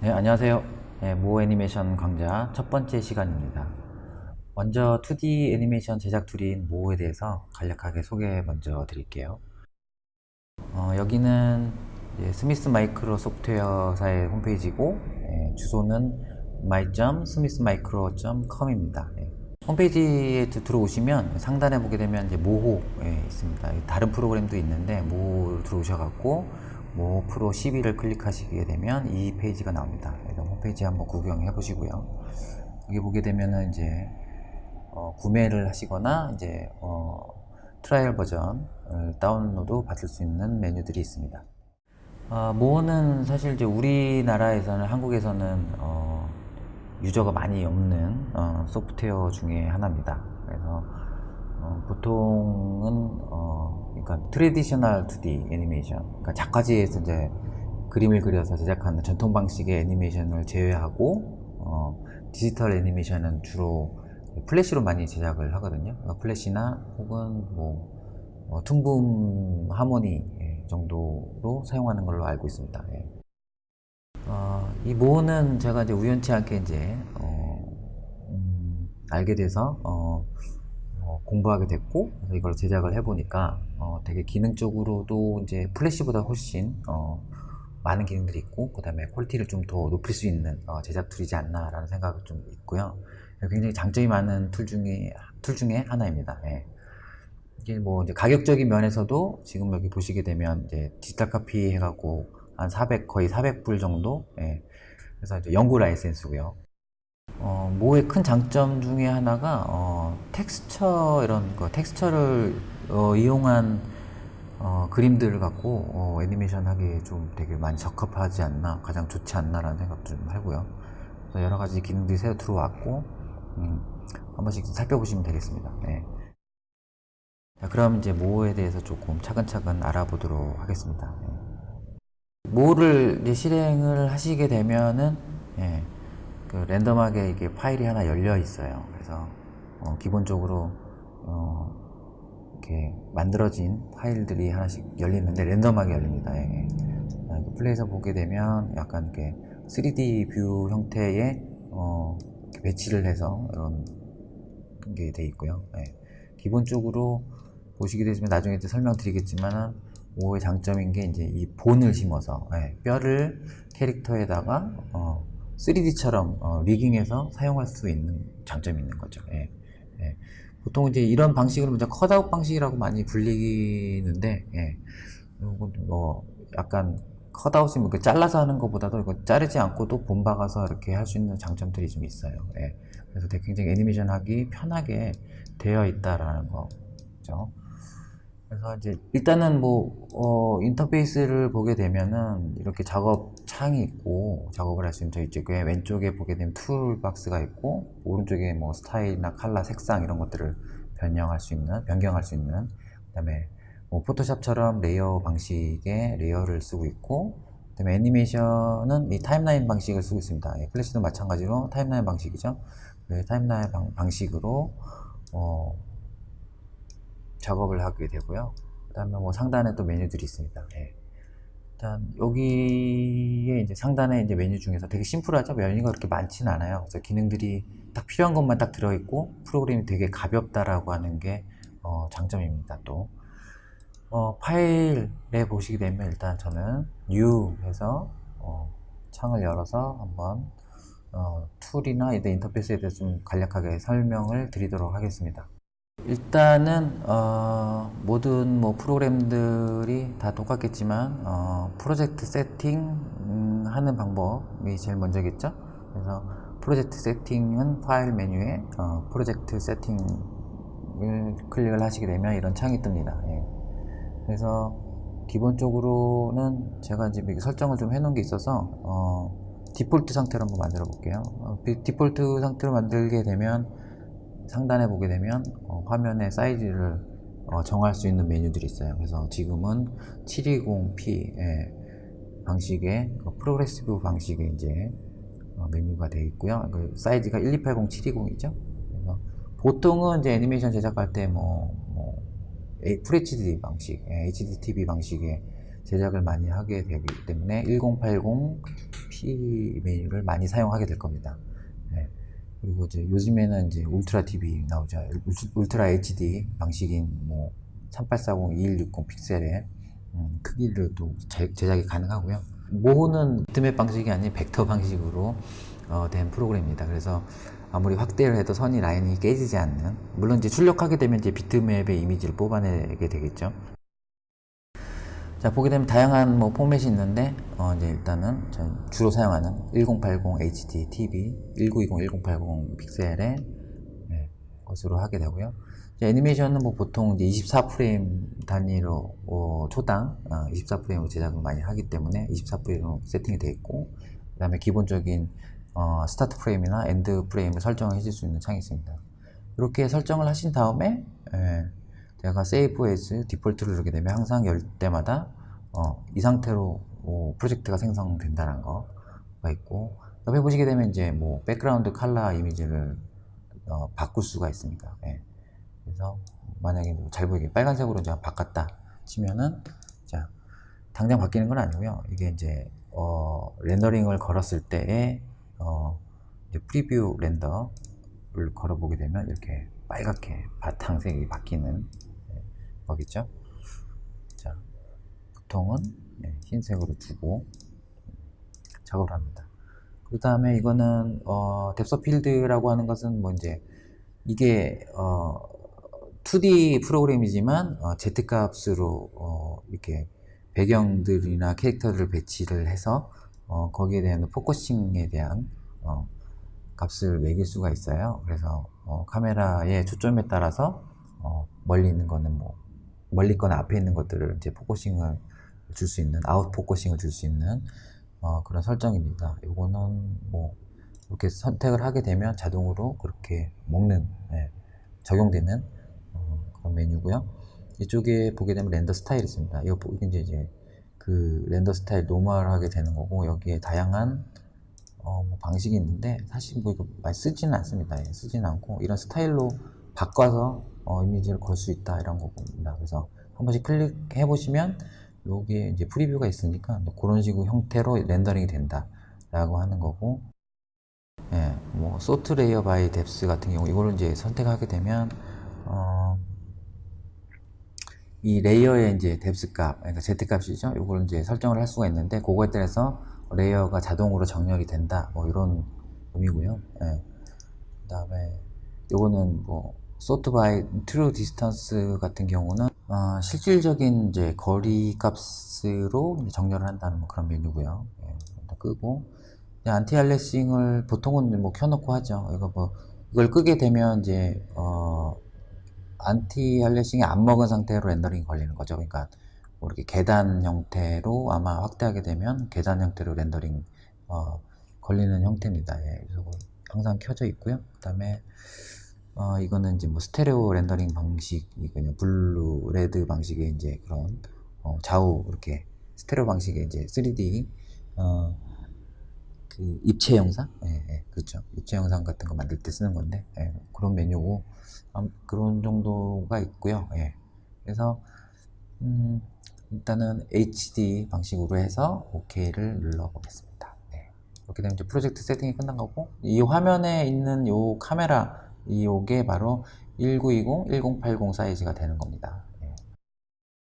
네, 안녕하세요. 네, Moho 애니메이션 강좌 첫 번째 시간입니다. 먼저 2D 애니메이션 제작 툴인 Moho에 대해서 간략하게 소개 먼저 드릴게요. 어, 여기는 Smith Micro 소프트웨어사의 홈페이지고 예, 주소는 my.smithmicro.com입니다. 예. 홈페이지에 드- 들어오시면 상단에 보게 되면 이제 Moho에 있습니다. 다른 프로그램도 있는데 Moho 들어오셔갖고 Moho Pro 12를 클릭하시게 되면 이 페이지가 나옵니다. 홈페이지 한번 구경해 보시고요. 여기 보게 되면은 이제 어, 구매를 하시거나 이제 어, trial 버전을 다운로드 받을 수 있는 메뉴들이 있습니다. 어, Moho는 사실 이제 우리나라에서는 한국에서는 어, 유저가 많이 없는 어, 소프트웨어 중에 하나입니다. 그래서 어, 보통은 어, 그러니까 traditional 2D 애니메이션, 그러니까 작화지에서 이제 그림을 그려서 제작하는 전통 방식의 애니메이션을 제외하고 어, 디지털 애니메이션은 주로 플래시로 많이 제작을 하거든요. 그러니까 플래시나 혹은 뭐 어, Toon Boom Harmony 예, 정도로 사용하는 걸로 알고 있습니다. 예. 어, 이 Moho는 제가 이제 우연치 않게 이제 어, 음, 알게 돼서 어, 어, 공부하게 됐고 이걸 제작을 해보니까 어, 되게 기능적으로도 이제 플래시보다 훨씬 어, 많은 기능들이 있고 그 다음에 퀄리티를 좀 더 높일 수 있는 어, 제작 툴이지 않나 라는 생각이 좀 있고요. 굉장히 장점이 많은 툴 중에 툴 중에 하나입니다. 예. 이게 뭐 가격적인 면에서도 지금 여기 보시게 되면 이제 디지털 카피 해갖고 한 400 거의 400불 정도. 예. 그래서 이제 영구 라이센스고요. 어, Moho의 큰 장점 중에 하나가 어, texture 이런 거 texture를 어, 이용한 어, 그림들을 갖고 어, 애니메이션 하기에 좀 되게 많이 적합하지 않나 가장 좋지 않나라는 생각 좀 하고요. 그래서 여러 가지 기능들이 새로 들어왔고 음, 한 번씩 살펴보시면 되겠습니다. 네. 자, 그럼 이제 모에 대해서 조금 차근차근 알아보도록 하겠습니다. 예. 이제 실행을 하시게 되면은 예, 그 랜덤하게 이게 파일이 하나 열려 있어요. 그래서 어, 기본적으로 어, 이렇게 만들어진 파일들이 하나씩 열리는데 랜덤하게 열립니다. 예. 아, 이렇게 플레이에서 보게 되면 약간 이렇게 3D view 형태의 어, 배치를 해서 이런 게 돼 있고요. 예. 기본적으로 보시게 되시면 나중에 또 설명드리겠지만은 Moho의 장점인 게 이제 이 bone을 심어서 예, 뼈를 캐릭터에다가 어, 3D처럼 어, rigging해서 사용할 수 있는 장점이 있는 거죠. 예, 예. 보통 이제 이런 방식으로 이제 cutout 방식이라고 많이 불리는데, 예. 이건 뭐 약간 컷아웃이 뭐 잘라서 하는 것보다도 이거 자르지 않고도 bone 박아서 이렇게 할 수 있는 장점들이 좀 있어요. 예. 그래서 되게 굉장히 애니메이션 하기 편하게 되어 있다라는 거죠. 그래서 이제 일단은 뭐 어, 인터페이스를 보게 되면은 이렇게 작업 창이 있고 작업을 할 수 있는 저 이쪽에 왼쪽에 보게 되면 tool box가 있고 오른쪽에 뭐 스타일이나 컬러, 색상 이런 것들을 변형할 수 있는 변경할 수 있는 그다음에 뭐 포토샵처럼 layer 방식의 layer를 쓰고 있고 그다음에 애니메이션은 이 timeline 방식을 쓰고 있습니다. 예, 플래시도 마찬가지로 timeline 방식이죠. 그 timeline 방, 방식으로 어, 작업을 하게 되고요. 그 다음에 뭐 상단에 또 메뉴들이 있습니다. 예. 일단 여기에 이제 상단에 이제 메뉴 중에서 되게 심플하죠. 메뉴가 그렇게 많지는 않아요. 그래서 기능들이 딱 필요한 것만 딱 들어있고 프로그램이 되게 가볍다라고 하는 게 어, 장점입니다. 또 어, 파일에 보시게 되면 일단 저는 New 해서 어, 창을 열어서 한번 어, tool이나 이런 인터페이스에 대해서 좀 간략하게 설명을 드리도록 하겠습니다. 일단은 어, 모든 뭐 프로그램들이 다 똑같겠지만 어, 프로젝트 세팅 음, 하는 방법이 제일 먼저겠죠. 그래서 프로젝트 세팅은 파일 메뉴에 어, 프로젝트 세팅을 클릭을 하시게 되면 이런 창이 뜹니다. 예. 그래서 기본적으로는 제가 이제 설정을 좀 해놓은 게 있어서 어, 디폴트 상태로 한번 만들어 볼게요. 어, 디- 디폴트 상태로 만들게 되면 상단에 보게 되면 어, 화면의 사이즈를 어, 정할 수 있는 메뉴들이 있어요. 그래서 지금은 720p 방식의 그 프로그레시브 방식의 이제 어, 메뉴가 되어 있고요. 그 사이즈가 1280, 720이죠. 그래서 보통은 이제 애니메이션 제작할 때 뭐, 뭐 FHD 방식, 예, HDTV 방식의 제작을 많이 하게 되기 때문에 1080p 메뉴를 많이 사용하게 될 겁니다. 예. 그리고 이제 요즘에는 이제 울트라 TV 나오죠. 울트- 울트라 HD 방식인 뭐 3840, 2160 픽셀의 음, 크기를 또 제- 제작이 가능하고요. 모호는 비트맵 방식이 아닌 벡터 방식으로 어, 된 프로그램입니다. 그래서 아무리 확대를 해도 선이 라인이 깨지지 않는 물론 이제 출력하게 되면 이제 비트맵의 이미지를 뽑아내게 되겠죠. 자 보게 되면 다양한 뭐 포맷이 있는데 어, 이제 일단은 저는 주로 사용하는 1080 HD TV 1920 1080 픽셀의 네, 것으로 하게 되고요. 이제 애니메이션은 뭐 보통 이제 24프레임 단위로 어, 초당 24프레임으로 제작을 많이 하기 때문에 24프레임으로 세팅이 되어 있고 그 다음에 기본적인 어, start frame이나 end frame을 설정해 줄수 있는 창이 있습니다. 이렇게 설정을 하신 다음에 예, 제가 save as default를 누르게 되면 항상 열 때마다 어, 이 상태로 어, 프로젝트가 생성된다는 거가 있고 옆에 보시게 되면 이제 뭐 background color 이미지를 어, 바꿀 수가 있습니다. 예. 그래서 만약에 뭐잘 보이게 빨간색으로 제가 바꿨다 치면은 자 당장 바뀌는 건 아니고요. 이게 이제 어, 렌더링을 걸었을 때에 어, 이제 preview render를 걸어보게 되면 이렇게 빨갛게 바탕색이 바뀌는 네, 거겠죠. 자, 보통은 네, 흰색으로 두고 작업을 합니다. 그 다음에 이거는 어, depth of field라고 하는 것은 뭐 이제 이게 어, 2D 프로그램이지만 어, Z 값으로 어, 이렇게 배경들이나 캐릭터들을 배치를 해서 어, 거기에 대한 focusing에 대한 어, 값을 매길 수가 있어요. 그래서 어, 카메라의 초점에 따라서 어, 멀리 있는 거는 뭐 멀리 거나 앞에 있는 것들을 이제 focusing을 줄 수 있는 out focusing을 줄 수 있는 어, 그런 설정입니다. 요거는 뭐 이렇게 선택을 하게 되면 자동으로 그렇게 먹는 예, 적용되는 어, 그런 메뉴고요. 이쪽에 보게 되면 render style이 있습니다. 이거 보- 이제, 이제 그 render style normal하게 되는 거고 여기에 다양한 어, 뭐 방식이 있는데 사실 뭐 이거 많이 쓰지는 않습니다. 예, 쓰지는 않고 이런 스타일로 바꿔서 어, 이미지를 걸 수 있다 이런 거입니다. 그래서 한 번씩 클릭해 보시면 여기에 이제 preview가 있으니까 그런 식으로 형태로 렌더링이 된다라고 하는 거고 예, 뭐 sort layer by depth 같은 경우 이거를 이제 선택하게 되면 어, 이 layer의 이제 depth 값, 그러니까 Z 값이죠. 이걸 이제 설정을 할 수가 있는데 그거에 따라서 layer가 자동으로 정렬이 된다. 뭐 이런 의미고요. 예. 그다음에 요거는 뭐 sort by true distance 같은 경우는 어, 실질적인 이제 거리 값으로 정렬을 한다는 뭐 그런 메뉴고요. 예, 끄고 anti-aliasing을 보통은 뭐 켜놓고 하죠. 이거 뭐 이걸 끄게 되면 이제 어 anti-aliasing이 안 먹은 상태로 렌더링이 걸리는 거죠. 그러니까 뭐 이렇게 계단 형태로 아마 확대하게 되면 계단 형태로 렌더링 어, 걸리는 형태입니다. 예, 그래서 뭐 항상 켜져 있고요. 그다음에 어, 이거는 이제 뭐 스테레오 렌더링 방식이군요. blue, red 방식의 이제 그런 어, 좌우 이렇게 스테레오 방식의 이제 3D 어, 그 입체 영상, 예, 예, 그렇죠. 입체 영상 같은 거 만들 때 쓰는 건데 예, 그런 메뉴고 암- 그런 정도가 있고요. 예. 그래서 음, 일단은 HD 방식으로 해서 OK를 눌러보겠습니다. 네. 이렇게 되면 이제 프로젝트 세팅이 끝난 거고 이 화면에 있는 요 카메라 이 요게 바로 1920, 1080 사이즈가 되는 겁니다.